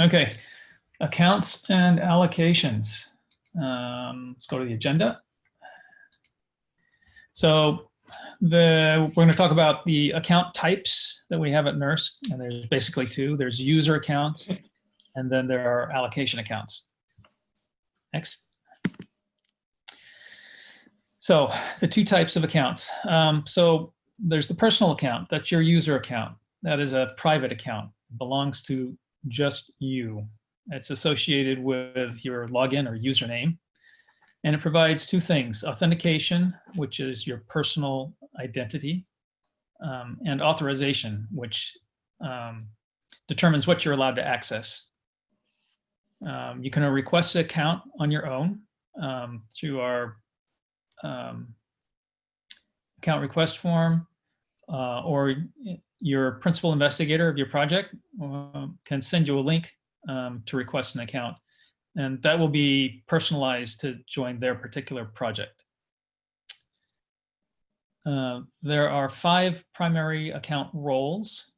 Okay, accounts and allocations. Um, let's go to the agenda. So the, we're going to talk about the account types that we have at NERSC, and there's basically two. There's user accounts, and then there are allocation accounts. Next. So the two types of accounts. Um, so there's the personal account. That's your user account. That is a private account. Belongs to just you. It's associated with your login or username. And it provides two things, authentication, which is your personal identity, um, and authorization, which um, determines what you're allowed to access. Um, you can request an account on your own um, through our um, account request form, uh, or your principal investigator of your project uh, can send you a link um, to request an account. And that will be personalized to join their particular project. Uh, there are five primary account roles.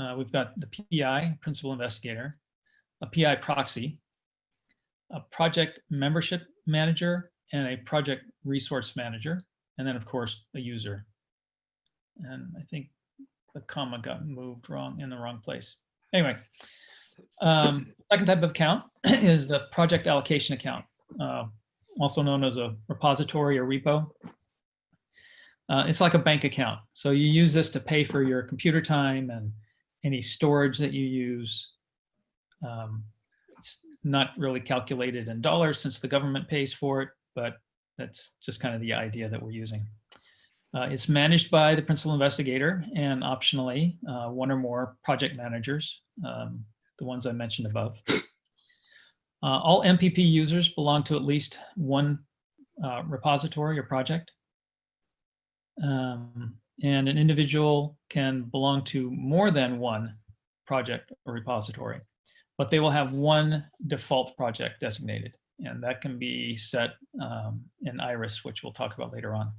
Uh, we've got the PI, Principal Investigator, a PI proxy, a project membership manager, and a project resource manager, and then of course a user. And I think the comma got moved wrong in the wrong place. Anyway, um, second type of account is the project allocation account, uh, also known as a repository or repo. Uh, it's like a bank account. So you use this to pay for your computer time and any storage that you use. Um, it's not really calculated in dollars since the government pays for it, but that's just kind of the idea that we're using. Uh, it's managed by the principal investigator and optionally uh, one or more project managers, um, the ones I mentioned above. Uh, all MPP users belong to at least one uh, repository or project. Um, and an individual can belong to more than one project or repository, but they will have one default project designated. And that can be set um, in IRIS, which we'll talk about later on.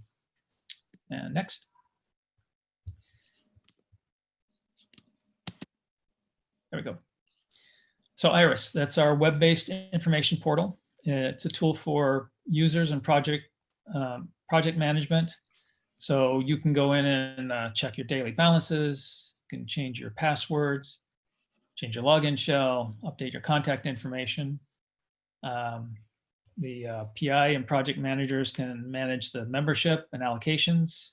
And next. There we go. So Iris, that's our web-based information portal. It's a tool for users and project um, project management. So you can go in and uh, check your daily balances, you can change your passwords, change your login shell, update your contact information. Um, the uh, PI and project managers can manage the membership and allocations.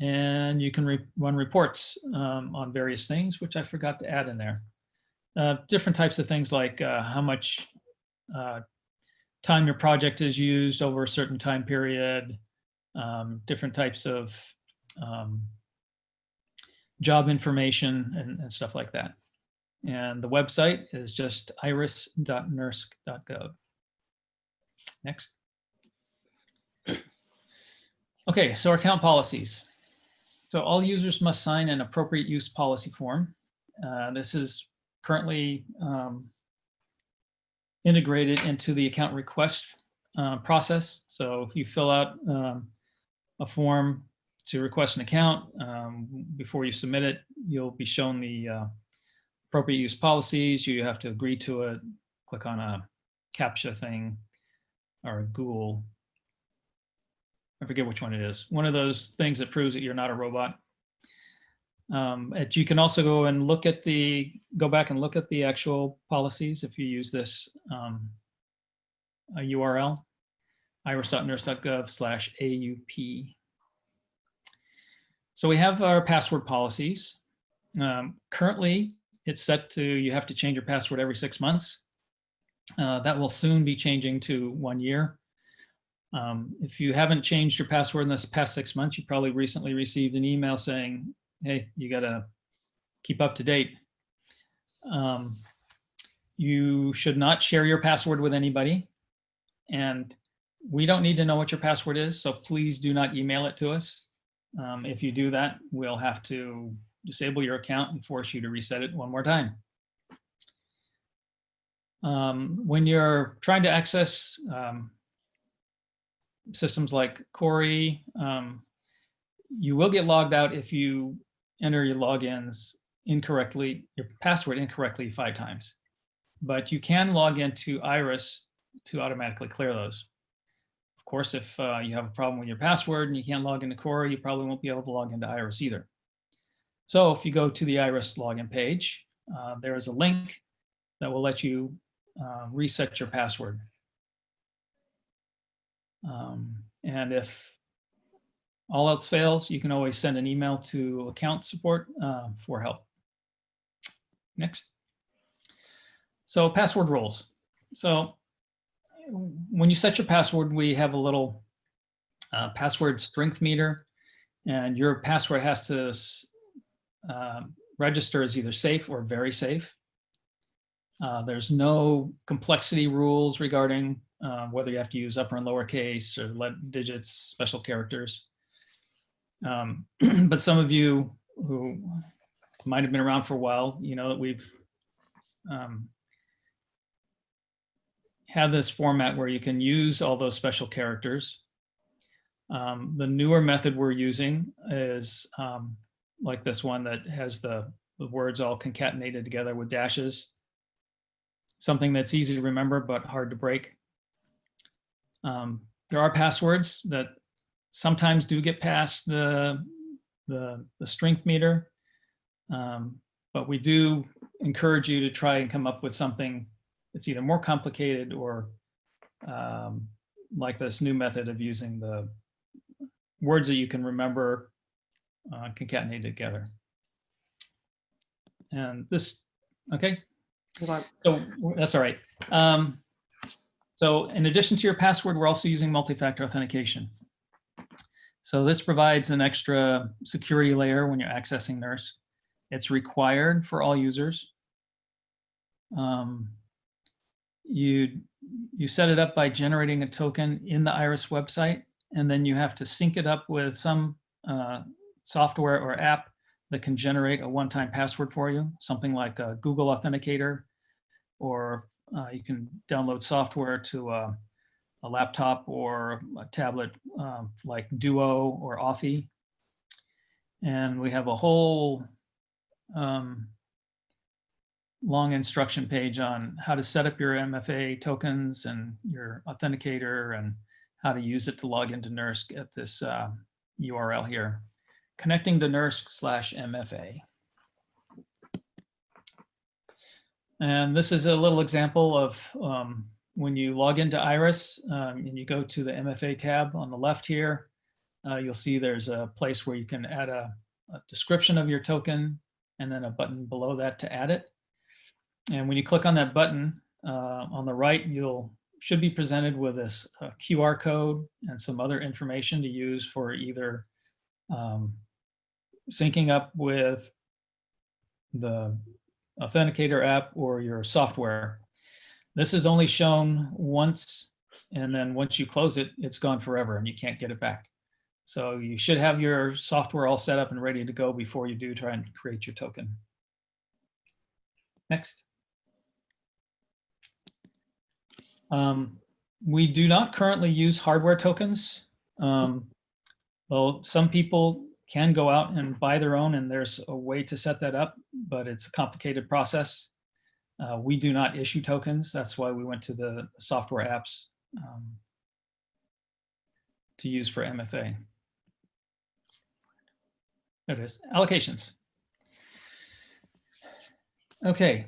And you can re run reports um, on various things, which I forgot to add in there. Uh, different types of things like uh, how much uh, time your project is used over a certain time period, um, different types of um, job information and, and stuff like that. And the website is just iris.nersc.gov. Next. Okay, so our account policies. So all users must sign an appropriate use policy form. Uh, this is currently um, integrated into the account request uh, process. So if you fill out um, a form to request an account, um, before you submit it, you'll be shown the uh, appropriate use policies. You have to agree to it, click on a CAPTCHA thing, or Google, I forget which one it is, one of those things that proves that you're not a robot. Um, and you can also go and look at the, go back and look at the actual policies if you use this um, URL, iris.nersc.gov slash AUP. So we have our password policies. Um, currently, it's set to, you have to change your password every six months. Uh, that will soon be changing to one year. Um, if you haven't changed your password in this past six months, you probably recently received an email saying, hey, you got to keep up to date. Um, you should not share your password with anybody. And we don't need to know what your password is, so please do not email it to us. Um, if you do that, we'll have to disable your account and force you to reset it one more time. Um, when you're trying to access um, systems like Cori, um, you will get logged out if you enter your logins incorrectly, your password incorrectly five times. But you can log into Iris to automatically clear those. Of course, if uh, you have a problem with your password and you can't log into Cori, you probably won't be able to log into Iris either. So if you go to the Iris login page, uh, there is a link that will let you uh, reset your password. Um, and if all else fails, you can always send an email to account support uh, for help. Next. So password roles. So when you set your password, we have a little uh, password strength meter, and your password has to uh, register as either safe or very safe. Uh, there's no complexity rules regarding uh, whether you have to use upper and lower case or let digits, special characters. Um, but some of you who might have been around for a while, you know that we've um, had this format where you can use all those special characters. Um, the newer method we're using is um, like this one that has the, the words all concatenated together with dashes. Something that's easy to remember but hard to break. Um, there are passwords that sometimes do get past the, the, the strength meter, um, but we do encourage you to try and come up with something that's either more complicated or um, like this new method of using the words that you can remember uh, concatenated together. And this, okay, so that's all right. Um, so in addition to your password, we're also using multi-factor authentication. So this provides an extra security layer when you're accessing NERSC. It's required for all users. Um, you, you set it up by generating a token in the IRIS website, and then you have to sync it up with some uh, software or app that can generate a one-time password for you, something like a Google Authenticator, or uh, you can download software to a, a laptop or a tablet um, like Duo or Authy. And we have a whole um, long instruction page on how to set up your MFA tokens and your authenticator and how to use it to log into NERSC at this uh, URL here connecting to NERSC slash MFA. And this is a little example of um, when you log into Iris um, and you go to the MFA tab on the left here, uh, you'll see there's a place where you can add a, a, description of your token and then a button below that to add it. And when you click on that button uh, on the right, you'll should be presented with this uh, QR code and some other information to use for either um, syncing up with the Authenticator app or your software. This is only shown once, and then once you close it, it's gone forever and you can't get it back. So you should have your software all set up and ready to go before you do try and create your token. Next. Um, we do not currently use hardware tokens. Um, well, some people can go out and buy their own and there's a way to set that up, but it's a complicated process. Uh, we do not issue tokens. That's why we went to the software apps um, to use for MFA. There it is, allocations. Okay.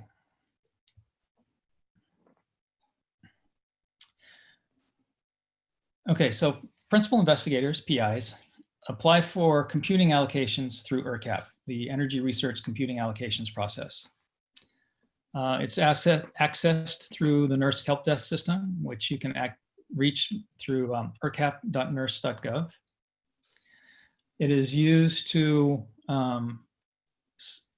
Okay, so principal investigators, PIs, apply for computing allocations through ERCAP, the Energy Research Computing Allocations process. Uh, it's access, accessed through the NERSC Help Desk system, which you can act, reach through um. It is used to um,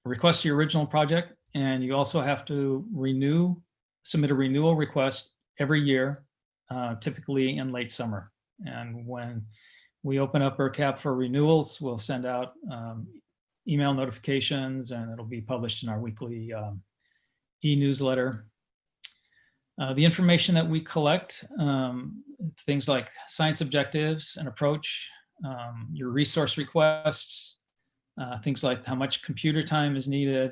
request your original project, and you also have to renew, submit a renewal request every year, uh, typically in late summer. And when we open up ERCAP for renewals. We'll send out um, email notifications and it'll be published in our weekly um, e-newsletter. Uh, the information that we collect, um, things like science objectives and approach, um, your resource requests, uh, things like how much computer time is needed,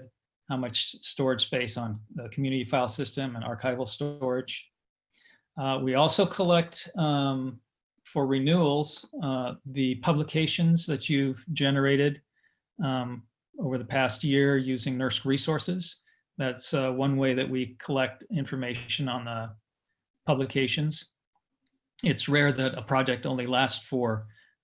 how much storage space on the community file system and archival storage. Uh, we also collect um, for renewals uh, the publications that you've generated um, over the past year using NERSC resources. That's uh, one way that we collect information on the publications. It's rare that a project only lasts for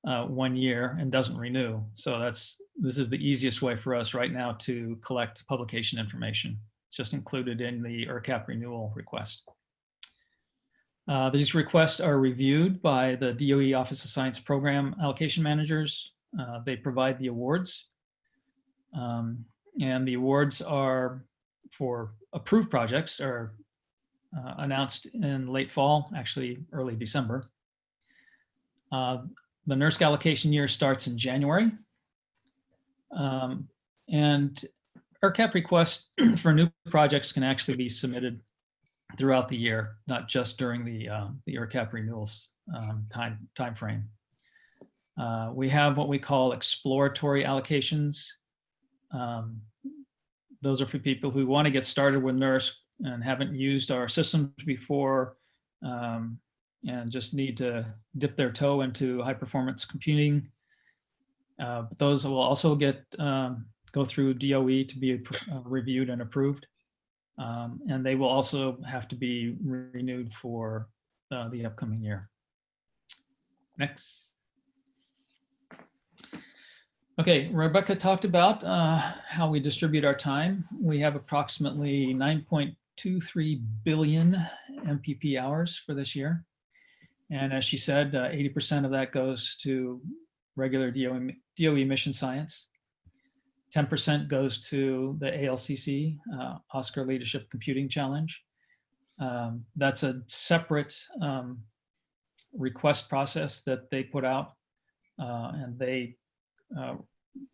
uh, one year and doesn't renew. So that's this is the easiest way for us right now to collect publication information. It's just included in the ERCAP renewal request. Uh, these requests are reviewed by the DOE Office of Science Program Allocation Managers. Uh, they provide the awards. Um, and the awards are for approved projects are uh, announced in late fall, actually early December. Uh, the NERSC allocation year starts in January. Um, and ERCAP requests for new projects can actually be submitted throughout the year, not just during the, uh, the ERCAP renewals um, time, time frame. Uh, we have what we call exploratory allocations. Um, those are for people who want to get started with NERSC and haven't used our systems before um, and just need to dip their toe into high performance computing. Uh, those will also get um, go through DOE to be uh, reviewed and approved. Um, and they will also have to be renewed for uh, the upcoming year. Next. Okay, Rebecca talked about uh, how we distribute our time. We have approximately 9.23 billion MPP hours for this year. And as she said, 80% uh, of that goes to regular DOE, DOE mission science. 10% goes to the ALCC, uh, ASCR Leadership Computing Challenge. Um, that's a separate um, request process that they put out uh, and they uh,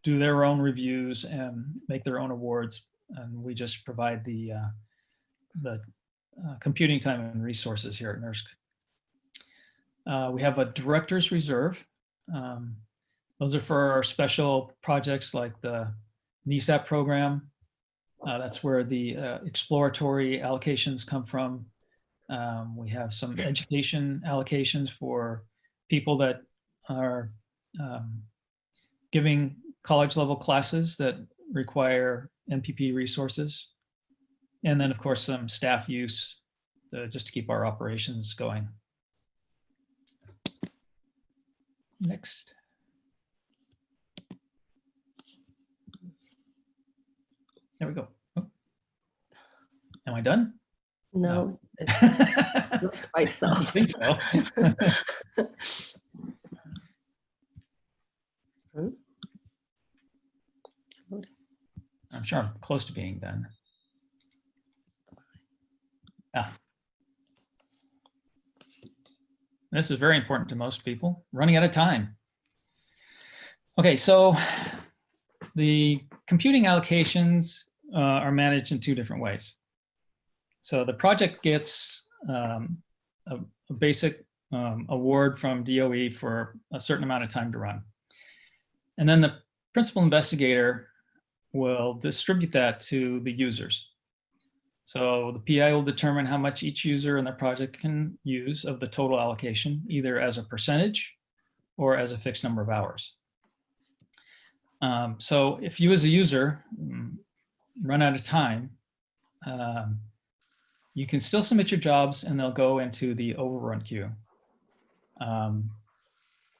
do their own reviews and make their own awards. And we just provide the, uh, the uh, computing time and resources here at NERSC. Uh, we have a director's reserve. Um, those are for our special projects like the NESAP program. Uh, that's where the uh, exploratory allocations come from. Um, we have some education allocations for people that are um, giving college level classes that require MPP resources. And then of course some staff use to, just to keep our operations going. Next. There we go. Oh. Am I done? No, it's not quite so. I think so. Hmm? I'm sure I'm close to being done. Ah. This is very important to most people, running out of time. Okay, so the computing allocations uh, are managed in two different ways. So the project gets um, a, a, basic um, award from DOE for a certain amount of time to run. And then the principal investigator will distribute that to the users. So the PI will determine how much each user in the project can use of the total allocation, either as a percentage or as a fixed number of hours. Um, so if you as a user mm, run out of time, um, you can still submit your jobs and they'll go into the overrun queue. Um,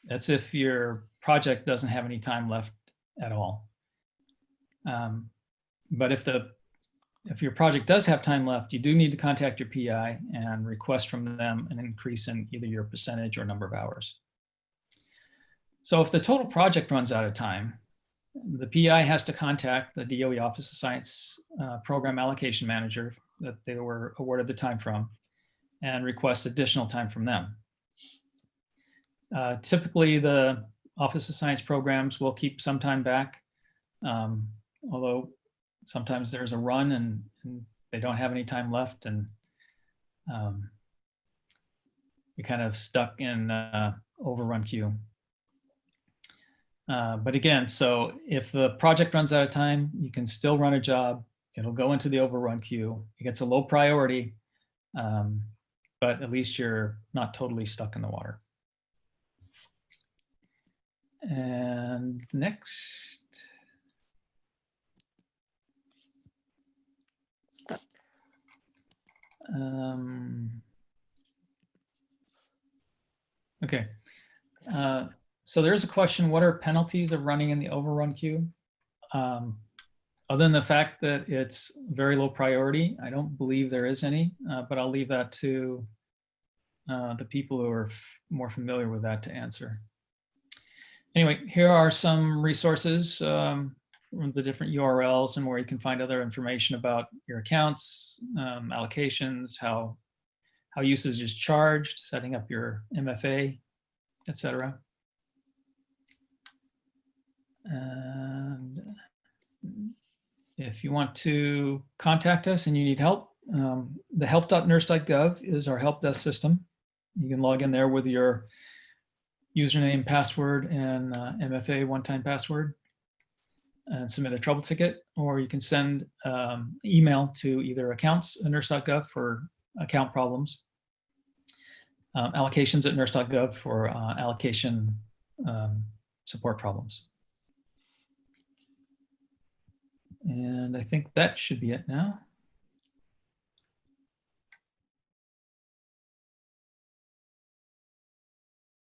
that's if your project doesn't have any time left at all. Um, but if the if your project does have time left, you do need to contact your PI and request from them an increase in either your percentage or number of hours. So if the total project runs out of time, the PI has to contact the DOE Office of Science uh, Program Allocation Manager that they were awarded the time from and request additional time from them. Uh, typically, the Office of Science programs will keep some time back, um, although sometimes there's a run and, and, they don't have any time left and um, we kind of stuck in uh, overrun queue. Uh, but again, so if the project runs out of time, you can still run a job. It'll go into the overrun queue. It gets a low priority, um, but at least you're not totally stuck in the water. And next, Stuck. um, okay. Uh, so there's a question, what are penalties of running in the overrun queue? Um, other than the fact that it's very low priority, I don't believe there is any, uh, but I'll leave that to uh, the people who are more familiar with that to answer. Anyway, here are some resources, um, from the different URLs and where you can find other information about your accounts, um, allocations, how, how usage is charged, setting up your MFA, et cetera. And if you want to contact us and you need help, um, the help.nersc.gov is our help desk system. You can log in there with your username, password, and uh, MFA one-time password and submit a trouble ticket, or you can send um, email to either accounts at nersc.gov for account problems, um, allocations at nersc.gov for uh, allocation um, support problems. And I think that should be it now.